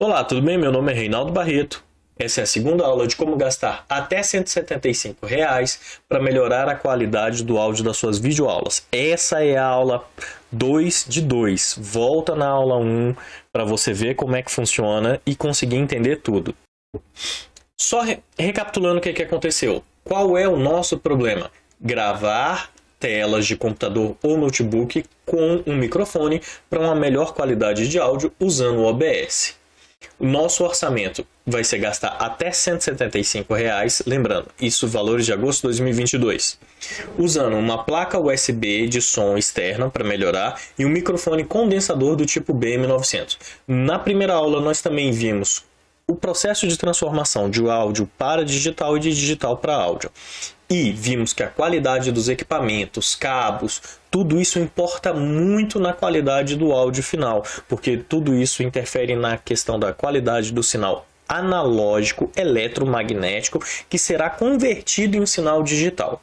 Olá, tudo bem? Meu nome é Reinaldo Barreto. Essa é a segunda aula de como gastar até 175 reais para melhorar a qualidade do áudio das suas videoaulas. Essa é a aula 2 de 2. Volta na aula 1 para você ver como é que funciona e conseguir entender tudo. Só re recapitulando o que, que aconteceu. Qual é o nosso problema? Gravar telas de computador ou notebook com um microfone para uma melhor qualidade de áudio usando o OBS. O nosso orçamento vai ser gastar até 175 reais, lembrando, isso valores de agosto de 2022. Usando uma placa USB de som externa para melhorar e um microfone condensador do tipo BM900. Na primeira aula nós também vimos o processo de transformação de áudio para digital e de digital para áudio. E vimos que a qualidade dos equipamentos, cabos, tudo isso importa muito na qualidade do áudio final, porque tudo isso interfere na questão da qualidade do sinal analógico eletromagnético que será convertido em um sinal digital.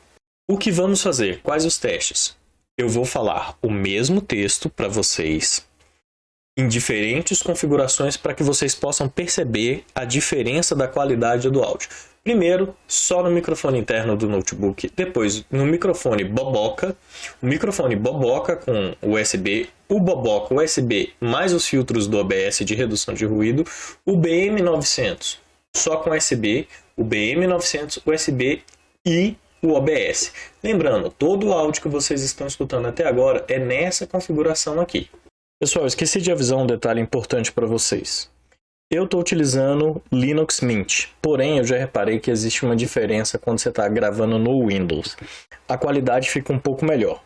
O que vamos fazer? Quais os testes? Eu vou falar o mesmo texto para vocês em diferentes configurações para que vocês possam perceber a diferença da qualidade do áudio. Primeiro, só no microfone interno do notebook, depois no microfone Boboca, o microfone Boboca com USB, o Boboca USB mais os filtros do OBS de redução de ruído, o BM900 só com USB, o BM900 USB e o OBS. Lembrando, todo o áudio que vocês estão escutando até agora é nessa configuração aqui. Pessoal, esqueci de avisar um detalhe importante para vocês. Eu estou utilizando Linux Mint, porém eu já reparei que existe uma diferença quando você está gravando no Windows. A qualidade fica um pouco melhor.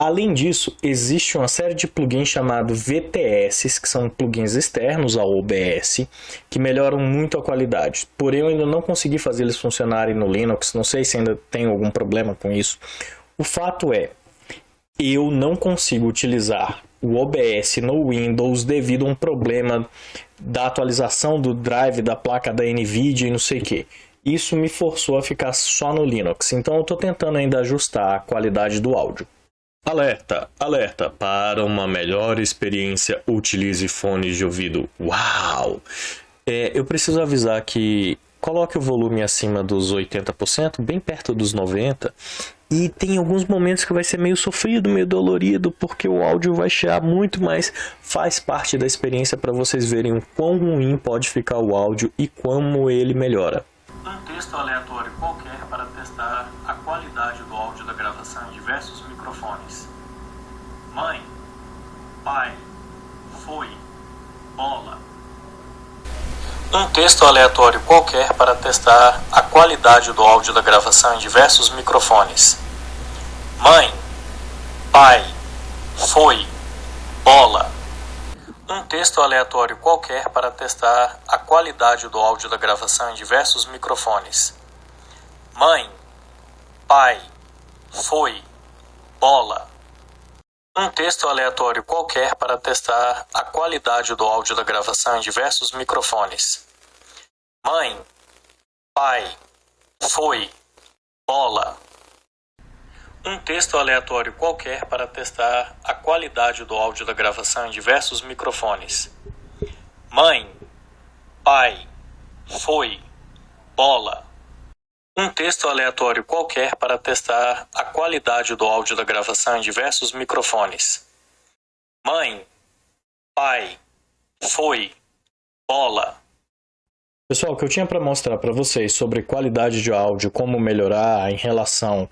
Além disso, existe uma série de plugins chamados VTS, que são plugins externos ao OBS, que melhoram muito a qualidade. Porém, eu ainda não consegui fazer eles funcionarem no Linux, não sei se ainda tem algum problema com isso. O fato é, eu não consigo utilizar o OBS no Windows devido a um problema da atualização do drive da placa da NVIDIA e não sei o que. Isso me forçou a ficar só no Linux, então eu estou tentando ainda ajustar a qualidade do áudio. Alerta, alerta, para uma melhor experiência utilize fones de ouvido. Uau! É, eu preciso avisar que coloque o volume acima dos 80%, bem perto dos 90%, e tem alguns momentos que vai ser meio sofrido, meio dolorido, porque o áudio vai chiar muito, mas faz parte da experiência para vocês verem o quão ruim pode ficar o áudio e como ele melhora. Um texto aleatório qualquer para testar a qualidade do áudio da gravação em diversos microfones. Mãe, pai, foi, bola. Um texto aleatório qualquer para testar a qualidade do áudio da gravação em diversos microfones. Mãe, pai, foi, bola. Um texto aleatório qualquer para testar a qualidade do áudio da gravação em diversos microfones. Mãe, pai, foi, bola. Um texto aleatório qualquer para testar a qualidade do áudio da gravação em diversos microfones. Mãe, pai, foi, bola. Um texto aleatório qualquer para testar a qualidade do áudio da gravação em diversos microfones. Mãe, pai, foi, bola. Um texto aleatório qualquer para testar a qualidade do áudio da gravação em diversos microfones. Mãe, pai, foi, bola. Pessoal, o que eu tinha para mostrar para vocês sobre qualidade de áudio, como melhorar em relação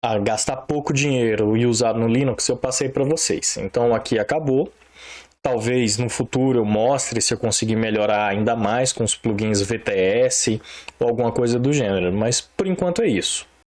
a gastar pouco dinheiro e usar no Linux, eu passei para vocês. Então aqui acabou. Talvez no futuro eu mostre se eu conseguir melhorar ainda mais com os plugins VTS ou alguma coisa do gênero, mas por enquanto é isso.